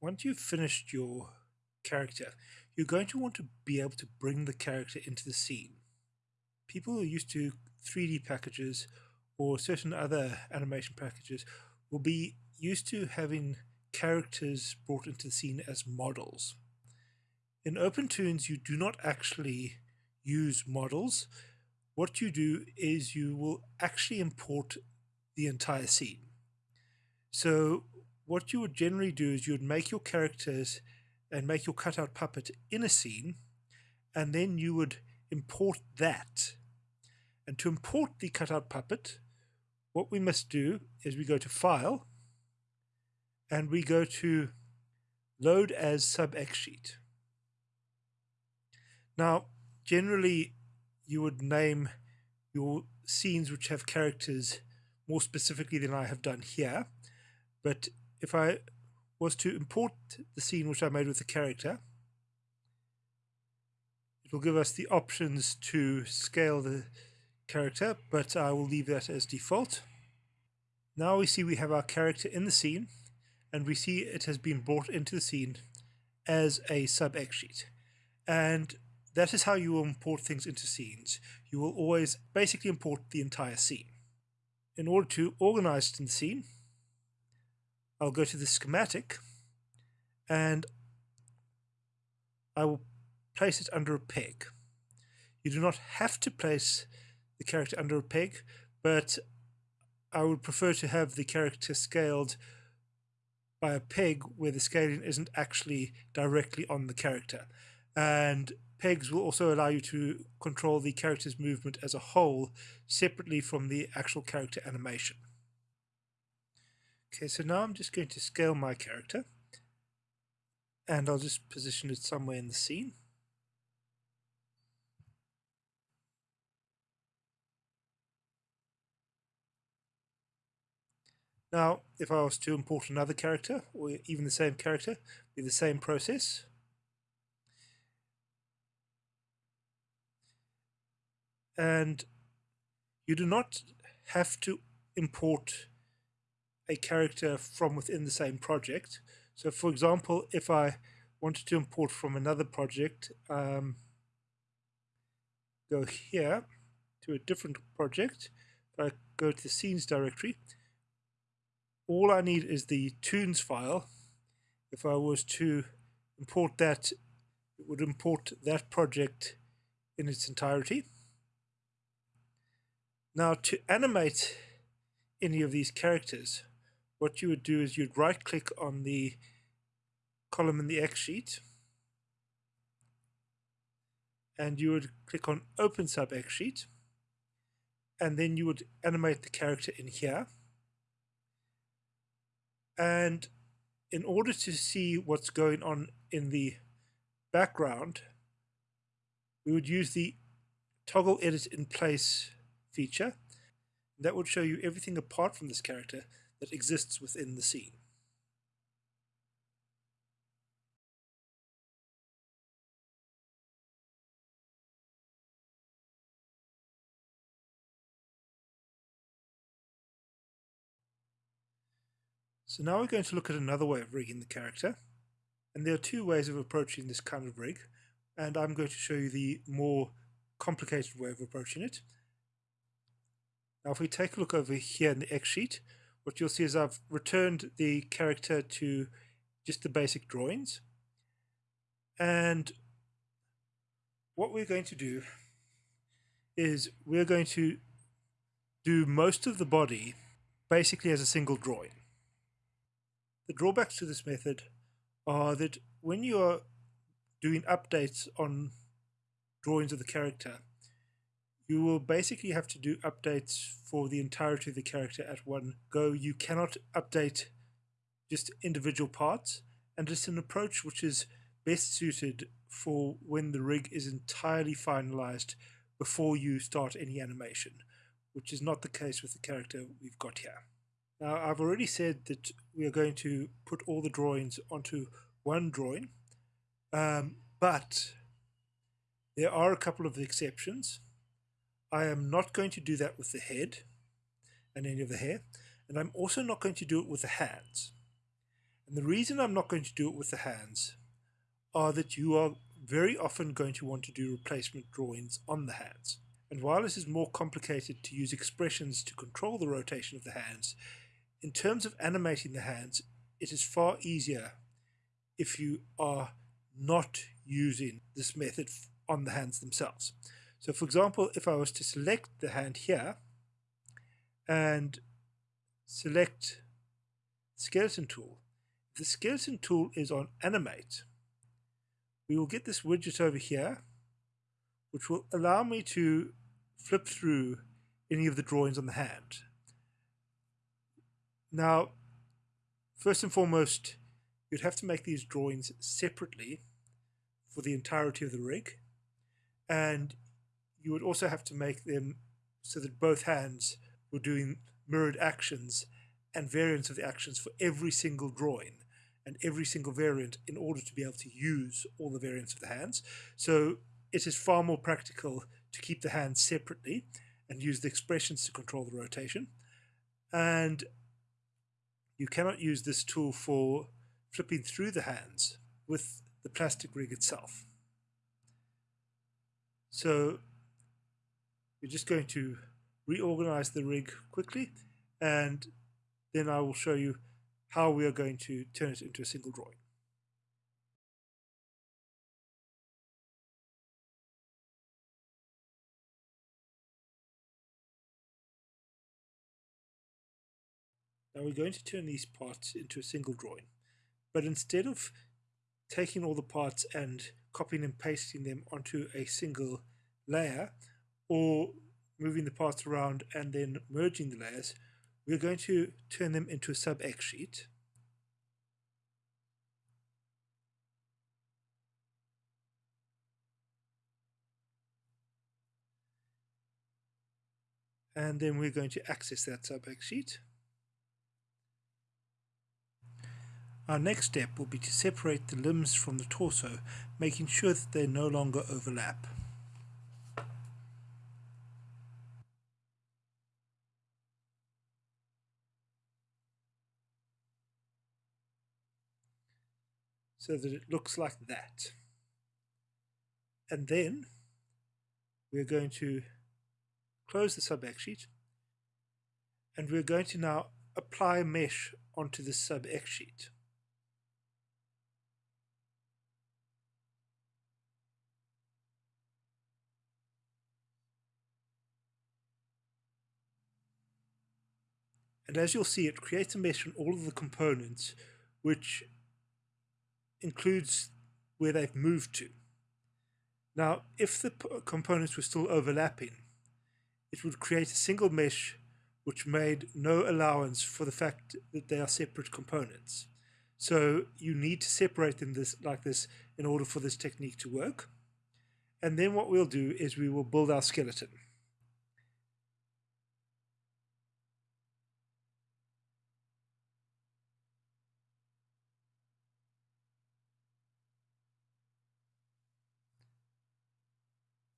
once you've finished your character, you're going to want to be able to bring the character into the scene. People who are used to 3D packages or certain other animation packages will be used to having characters brought into the scene as models. In OpenToonz, you do not actually use models. What you do is you will actually import the entire scene. So what you would generally do is you would make your characters and make your cutout puppet in a scene, and then you would import that. And to import the cutout puppet, what we must do is we go to File, and we go to Load as Sub-X Sheet. Now, generally, you would name your scenes which have characters more specifically than I have done here. But if I was to import the scene which I made with the character, it will give us the options to scale the character, but I will leave that as default. Now we see we have our character in the scene, and we see it has been brought into the scene as a sub-X sheet. And that is how you will import things into scenes. You will always basically import the entire scene. In order to organize the scene, I'll go to the schematic and I will place it under a peg. You do not have to place the character under a peg, but I would prefer to have the character scaled by a peg where the scaling isn't actually directly on the character. And pegs will also allow you to control the character's movement as a whole separately from the actual character animation. Okay, so now I'm just going to scale my character and I'll just position it somewhere in the scene. Now, if I was to import another character, or even the same character, be the same process. And you do not have to import a character from within the same project. So for example, if I wanted to import from another project, um, go here to a different project, if I go to the scenes directory, all I need is the Toonz file. If I was to import that, it would import that project in its entirety. Now to animate any of these characters, what you would do is you'd right click on the column in the X sheet and you would click on open sub X sheet and then you would animate the character in here. And in order to see what's going on in the background we would use the toggle edit in place feature. That would show you everything apart from this character that exists within the scene. So now we're going to look at another way of rigging the character. And there are two ways of approaching this kind of rig. And I'm going to show you the more complicated way of approaching it. Now if we take a look over here in the X sheet, what you'll see is I've returned the character to just the basic drawings. And what we're going to do is we're going to do most of the body basically as a single drawing. The drawbacks to this method are that when you are doing updates on drawings of the character, you will basically have to do updates for the entirety of the character at one go. You cannot update just individual parts, and it's an approach which is best suited for when the rig is entirely finalized before you start any animation, which is not the case with the character we've got here. Now, I've already said that we are going to put all the drawings onto one drawing, um, but there are a couple of exceptions. I am not going to do that with the head and any of the hair, and I'm also not going to do it with the hands. And the reason I'm not going to do it with the hands are that you are very often going to want to do replacement drawings on the hands. And while it is more complicated to use expressions to control the rotation of the hands, in terms of animating the hands, it is far easier if you are not using this method on the hands themselves. So for example, if I was to select the hand here and select skeleton tool, the skeleton tool is on animate, we will get this widget over here, which will allow me to flip through any of the drawings on the hand. Now, first and foremost, you'd have to make these drawings separately for the entirety of the rig. And you would also have to make them so that both hands were doing mirrored actions and variants of the actions for every single drawing and every single variant in order to be able to use all the variants of the hands. So it is far more practical to keep the hands separately and use the expressions to control the rotation. And you cannot use this tool for flipping through the hands with the plastic rig itself. So we're just going to reorganize the rig quickly and then I will show you how we are going to turn it into a single drawing. Now we're going to turn these parts into a single drawing, but instead of taking all the parts and copying and pasting them onto a single layer or moving the parts around and then merging the layers, we're going to turn them into a sub X sheet. And then we're going to access that sub X sheet. Our next step will be to separate the limbs from the torso, making sure that they no longer overlap. So that it looks like that. And then we're going to close the sub X sheet and we're going to now apply a mesh onto the sub X sheet. And as you'll see, it creates a mesh on all of the components, which includes where they've moved to. Now, if the components were still overlapping, it would create a single mesh which made no allowance for the fact that they are separate components. So you need to separate them this, like this in order for this technique to work. And then what we'll do is we will build our skeleton.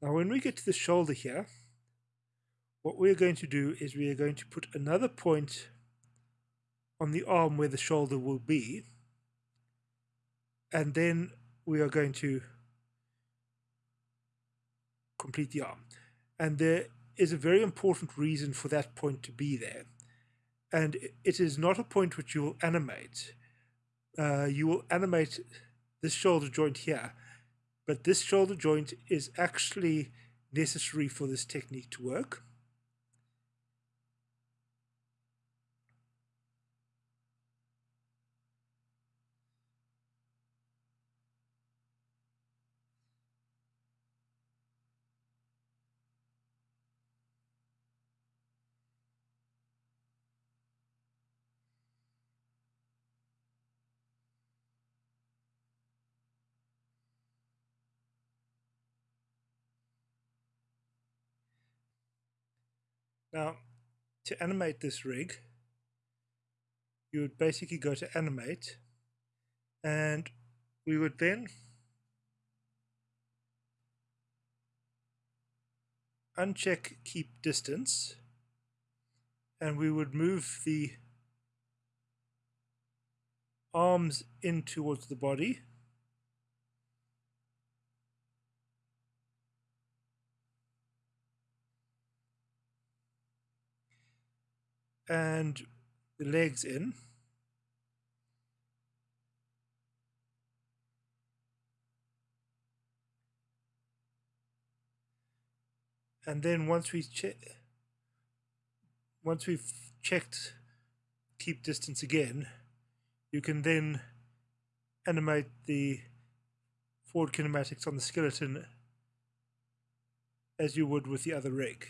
Now when we get to the shoulder here, what we're going to do is we are going to put another point on the arm where the shoulder will be and then we are going to complete the arm. And there is a very important reason for that point to be there. And it is not a point which you will animate. Uh, you will animate this shoulder joint here but this shoulder joint is actually necessary for this technique to work. Now, to animate this rig, you would basically go to animate and we would then uncheck keep distance and we would move the arms in towards the body. And the legs in. And then once we check, once we've checked keep distance again, you can then animate the forward kinematics on the skeleton as you would with the other rig.